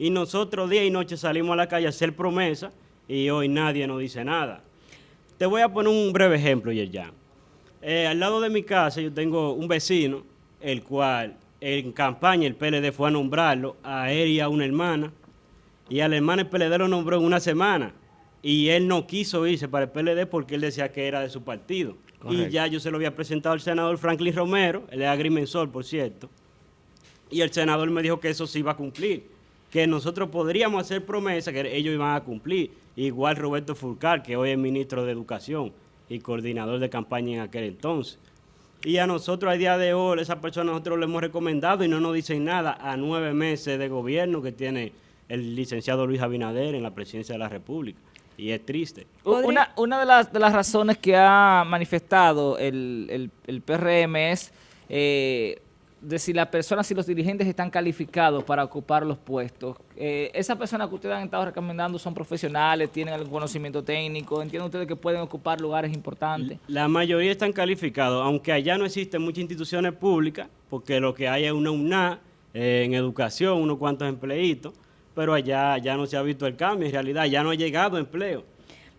Y nosotros día y noche salimos a la calle a hacer promesas y hoy nadie nos dice nada. Te voy a poner un breve ejemplo, Yerjan. Eh, al lado de mi casa yo tengo un vecino, el cual en campaña el PLD fue a nombrarlo, a él y a una hermana, y a la hermana el PLD lo nombró en una semana, y él no quiso irse para el PLD porque él decía que era de su partido. Y ya yo se lo había presentado al senador Franklin Romero, es agrimensor, por cierto, y el senador me dijo que eso se iba a cumplir, que nosotros podríamos hacer promesas que ellos iban a cumplir, igual Roberto Fulcar, que hoy es ministro de Educación y coordinador de campaña en aquel entonces. Y a nosotros, a día de hoy, esa persona nosotros le hemos recomendado y no nos dicen nada a nueve meses de gobierno que tiene el licenciado Luis Abinader en la presidencia de la República. Y es triste. Una, una de, las, de las razones que ha manifestado el, el, PRM es eh, de si las personas, si los dirigentes están calificados para ocupar los puestos. Eh, esas personas que ustedes han estado recomendando son profesionales, tienen algún conocimiento técnico, entienden ustedes que pueden ocupar lugares importantes. La mayoría están calificados, aunque allá no existen muchas instituciones públicas, porque lo que hay es una UNA eh, en educación, unos cuantos empleitos, pero allá ya no se ha visto el cambio, en realidad ya no ha llegado empleo.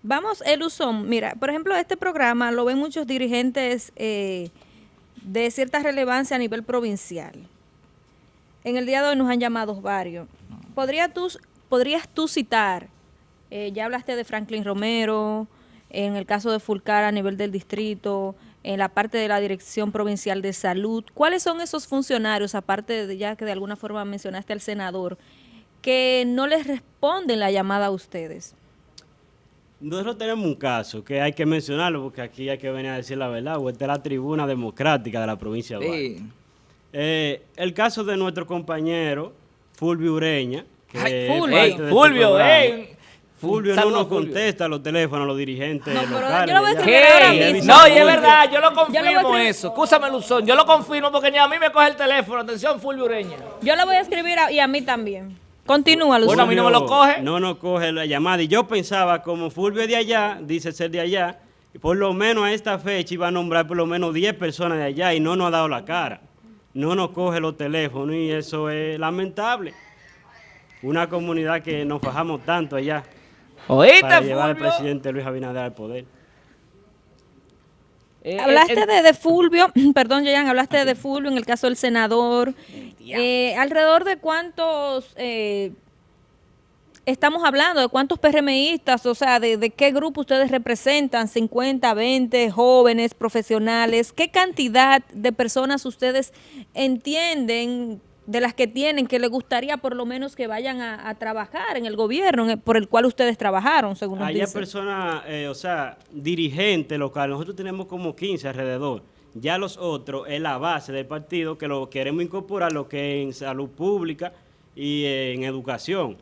Vamos, Eluzón, mira, por ejemplo, este programa lo ven muchos dirigentes... Eh, de cierta relevancia a nivel provincial. En el día de hoy nos han llamado varios. ¿Podrías tú, citar, eh, ya hablaste de Franklin Romero, en el caso de Fulcar a nivel del distrito, en la parte de la Dirección Provincial de Salud, ¿cuáles son esos funcionarios, aparte de ya que de alguna forma mencionaste al senador, que no les responden la llamada a ustedes? Nosotros tenemos un caso que hay que mencionarlo porque aquí hay que venir a decir la verdad, o esta es la tribuna democrática de la provincia de sí. Eh, el caso de nuestro compañero Fulvio Ureña, que Fulvio, este Fulvio, Fulvio no nos contesta los teléfonos a los dirigentes no, locales. Yo lo voy a escribir ahora mismo. No, y es verdad, yo lo confirmo eso. Escúchame, Luzón, yo lo confirmo porque ni a mí me coge el teléfono. Atención, Fulvio Ureña. Yo lo voy a escribir y a mí también. Continúa, Lucio. Bueno, a mí no me lo coge. No nos coge la llamada. Y yo pensaba, como Fulvio de allá, dice ser de allá, por lo menos a esta fecha iba a nombrar por lo menos 10 personas de allá y no nos ha dado la cara. No nos coge los teléfonos y eso es lamentable. Una comunidad que nos fajamos tanto allá ¿Oíste, para llevar al presidente Luis Abinader al poder. Eh, hablaste de, de, Fulvio, perdón, Jean, hablaste de Fulvio en el caso del senador. Eh, ¿Alrededor de cuántos eh, estamos hablando? ¿De cuántos PRMistas? O sea, de, ¿de, qué grupo ustedes representan? ¿50, 20 jóvenes, profesionales? ¿Qué cantidad de personas ustedes entienden de las que tienen que les gustaría por lo menos que vayan a, trabajar en el gobierno por el cual ustedes trabajaron, según nos Hay personas, eh, o sea, dirigentes locales, nosotros tenemos como 15 alrededor. Ya los otros es la base del partido que lo queremos incorporar, lo que es en salud pública y en educación.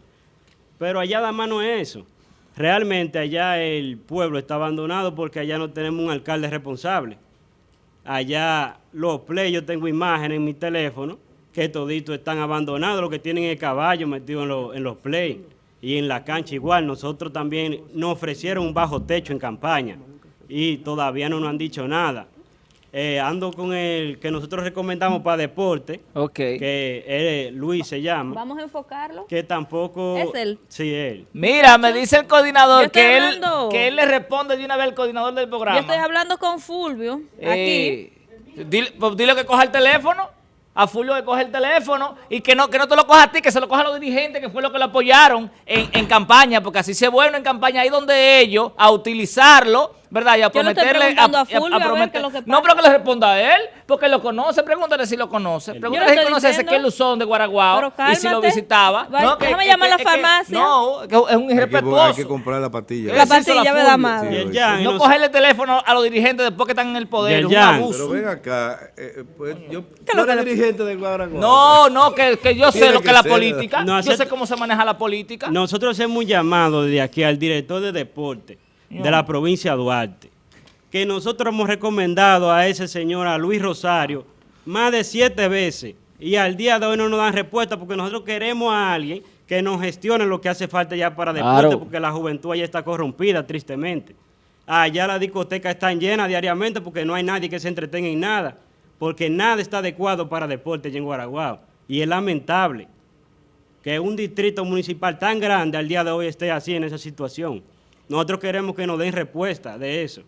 Pero allá la mano es eso. Realmente allá el pueblo está abandonado porque allá no tenemos un alcalde responsable. Allá los play, yo tengo imágenes en mi teléfono, que toditos están abandonados, los que tienen el caballo metido en, en los play y en la cancha igual. Nosotros también nos ofrecieron un bajo techo en campaña y todavía no nos han dicho nada. Eh, ando con el que nosotros recomendamos para deporte, que Luis se llama. Vamos a enfocarlo. Que tampoco... Es él. Sí, él. Mira, me dice el coordinador que él, que él le responde de una vez al coordinador del programa. Yo estoy hablando con Fulvio, eh, aquí. Dile, pues, dile que coja el teléfono a Fulvio que coge el teléfono y que no, que no te lo coja a ti, que se lo coja a los dirigentes, que fue lo que lo apoyaron en, en campaña, porque así se bueno en campaña, ahí donde ellos, a utilizarlo, ¿verdad? Y a prometerle. A, prometer, no, pero que le responda a él, porque lo conoce. Pregúntale si lo conoce. Pregúntale si conoce ese que Luzón de Guaraguao y si lo visitaba. no, que, déjame llamar a la farmacia. no, que es un irrespetuoso. Hay que, comprar la pastilla. La pastilla me da más. no cogerle el teléfono a los dirigentes después que están en el poder. un abuso. Pero ven acá. Eh, eh pues, yo, ¿No eres dirigente de Guaraguao? No, no, que, que yo sé lo que es la política. Yo sé cómo se maneja la política. Nosotros hemos llamado desde aquí al director de deporte de la provincia de Duarte, que nosotros hemos recomendado a ese señor, a Luis Rosario, más de siete veces, y al día de hoy no nos dan respuesta porque nosotros queremos a alguien que nos gestione lo que hace falta ya para deporte, porque la juventud allá está corrompida, tristemente. Allá las discotecas están llenas diariamente porque no hay nadie que se entretenga en nada, porque nada está adecuado para deporte en Guaraguao, y es lamentable. que un distrito municipal tan grande al día de hoy esté así en esa situación. Nosotros queremos que nos den respuesta de eso.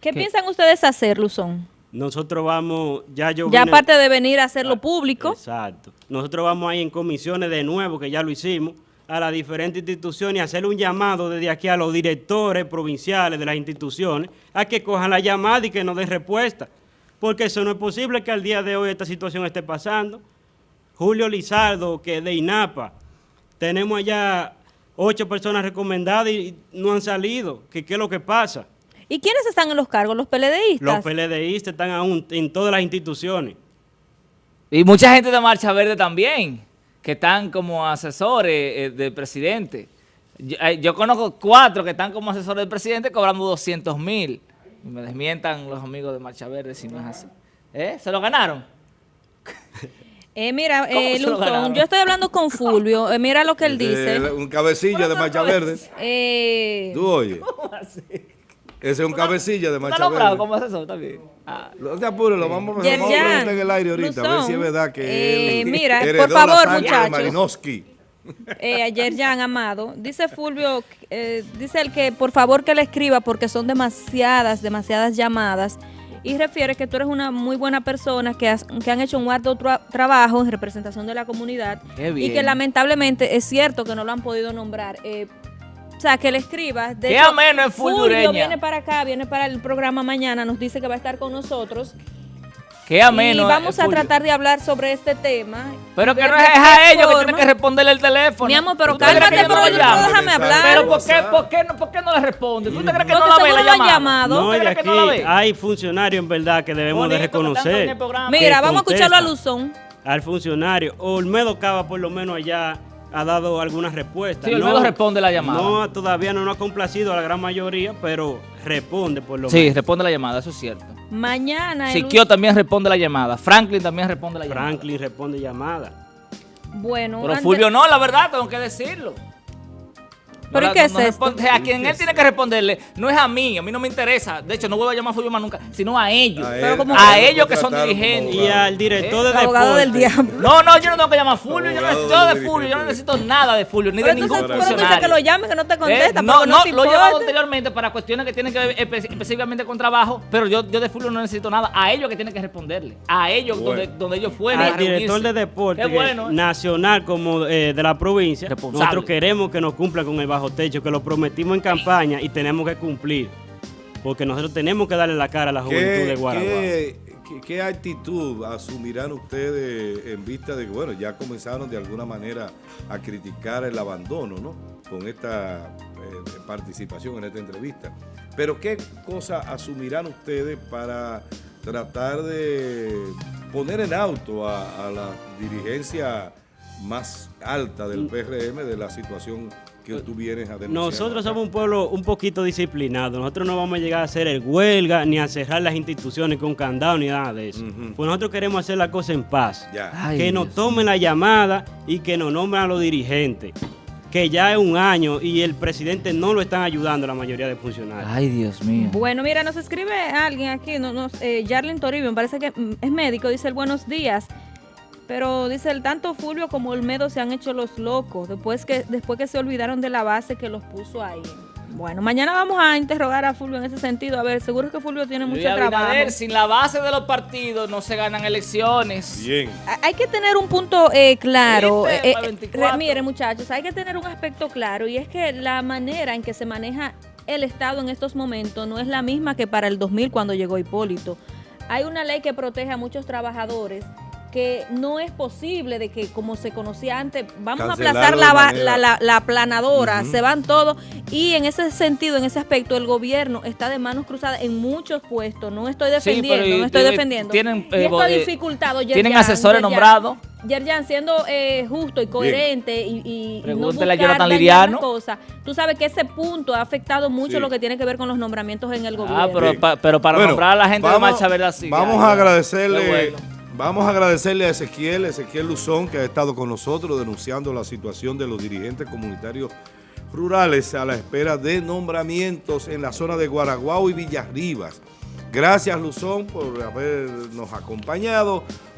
¿Qué, piensan ustedes hacer, Luzón? Nosotros vamos, ya yo Ya vine- aparte de venir a hacerlo público, Exacto. Nosotros vamos ahí en comisiones de nuevo, que ya lo hicimos, a las diferentes instituciones y hacer un llamado desde aquí a los directores provinciales de las instituciones a que cojan la llamada y que nos den respuesta. Porque eso no es posible que al día de hoy esta situación esté pasando. Julio Lizardo, que es de INAPA, tenemos allá ocho personas recomendadas y no han salido. ¿Qué, qué es lo que pasa? ¿y quiénes están en los cargos? ¿Los PLDistas? Los PLDistas están aún en todas las instituciones. Y mucha gente de Marcha Verde también, que están como asesores eh, del presidente. Yo, eh, yo conozco cuatro que están como asesores del presidente cobrando 200 mil. Y me desmientan los amigos de Marcha Verde si no es así. ¿Eh? ¿Se lo ganaron? Eh, mira, ¿Cómo eh, Luzón, yo estoy hablando con Fulvio. eh, mira lo que él dice. Eh, un cabecilla de Marcha Verde. Eh, Tú oye. Ese es un cabecilla de ¿Está Marcha nombrado Verde. como asesor también? Ah. No te apures, lo vamos, a preguntar en el aire ahorita, a ver si es verdad que eh, él mira, por favor, muchachos. Malinowski. eh, ayer ya han amado. Dice Fulvio, eh, dice el que por favor que le escriba porque son demasiadas, demasiadas llamadas. Y refiere que tú eres una muy buena persona, que, has- que han hecho un arduo tra- trabajo en representación de la comunidad. Qué Y que lamentablemente es cierto que no lo han podido nombrar. Eh, o sea, que le escriba. De Qué hecho, ameno es viene para acá, viene para el programa mañana, nos dice que va a estar con nosotros. Qué ameno. y vamos eh, a Fulvio. tratar de hablar sobre este tema. Pero que no es a ellos que tienen que responderle el teléfono. Mi amor, pero ¿Usted cree cálmate, no pero llamo? déjame hablar. Pero ¿por qué, por, qué, no- ¿por qué no le responde? ¿Tú te crees que no la ve la llamado. No, y ¿Usted de cree que no aquí hay funcionarios en verdad que debemos de reconocer. Mira, vamos a escucharlo a. Luzón. Al funcionario. Olmedo Cava por lo menos allá ha dado algunas respuestas. Sí, Olmedo responde la llamada. No, todavía no nos ha complacido a la gran mayoría, pero responde por lo Sí, menos. responde la llamada, eso es cierto. Mañana. el Siquio también responde la llamada. Franklin también responde la llamada. Franklin responde llamada. Bueno, Pero antes- Fulvio no, la verdad, tengo que decirlo. ¿Pero No qué es no esto? a quien él tiene que responderle no es a mí, a mí no me interesa. De hecho, no vuelvo a llamar a Fulvio más nunca, sino a ellos. A él- como- ellos que son dirigentes. Y al director el de abogado del deporte. diablo. No, no, yo no tengo que llamar a Fulvio, yo no necesito de Fulvio, yo no necesito nada de Fulvio, ni de ningún entonces, pero tú dices funcionario. que lo llame, que no te contesta. Eh, no, porque no, te lo he llamado anteriormente para cuestiones que tienen que ver espe- específicamente con trabajo, pero yo, yo de Fulvio no necesito nada. A ellos que tienen que responderle. A ellos Bueno. donde, donde ellos fueron. a Al director de deporte bueno. ¿eh? nacional como eh, de la provincia, nosotros queremos que nos cumpla con el bajo techo, que lo prometimos en campaña y tenemos que cumplir. Porque nosotros tenemos que darle la cara a la juventud de ¿Qué, Guaraguao. qué, qué- qué actitud asumirán ustedes en vista de que, bueno, ya comenzaron de alguna manera a criticar el abandono, ¿no? Con esta eh, participación en esta entrevista. Pero ¿qué cosa asumirán ustedes para tratar de poner en auto a, a la dirigencia más alta del PRM de la situación que tú vienes a denunciar? Nosotros somos un pueblo un poquito disciplinado. Nosotros no vamos a llegar a hacer el huelga ni a cerrar las instituciones con candado ni nada de eso. Ujú. Pues nosotros queremos hacer la cosa en paz. Ya. Ay, que Dios nos tomen la llamada y que nos nombren a los dirigentes. Que ya es un año y el presidente no lo están ayudando la mayoría de funcionarios. Ay, Dios mío. Bueno, mira, nos escribe alguien aquí, no, no, eh, Jarlin Toribio, me parece que mm, es médico, dice el buenos días. Pero dice el tanto Fulvio como Olmedo se han hecho los locos después que después que se olvidaron de la base que los puso ahí. Bueno, mañana vamos a interrogar a Fulvio en ese sentido. A ver, seguro que Fulvio tiene Luis mucho trabajo. Abinader, sin la base de los partidos no se ganan elecciones. Bien. Ha- Hay que tener un punto eh, claro. Eh, eh, 24. re- mire, muchachos, hay que tener un aspecto claro y es que la manera en que se maneja el Estado en estos momentos no es la misma que para el 2000 cuando llegó Hipólito. Hay una ley que protege a muchos trabajadores que no es posible de que como se conocía antes, vamos a aplazar la, la, la- la aplanadora, Ujú. se van todos y en ese sentido, en ese aspecto, el gobierno está de manos cruzadas en muchos puestos. No estoy Sí, defendiendo, y- no estoy defendiendo. tienen, y eh, esto bo- ha eh, dificultado. tienen asesores nombrados. Yerjan, siendo eh, justo y coherente y, y no Pregúntele a buscar Jonathan Liriano. las cosas, tú sabes que ese punto ha afectado mucho Sí. lo que tiene que ver con los nombramientos en el gobierno. Ah, pero, Bien. pa- pero para Bueno, nombrar a la gente vamos- de Marcha Verde así. Vamos ya, a agradecerle. Vamos a agradecerle a Ezequiel, Ezequiel Luzón, que ha estado con nosotros denunciando la situación de los dirigentes comunitarios rurales a la espera de nombramientos en la zona de Guaraguao y Villarribas. Gracias Luzón por habernos acompañado.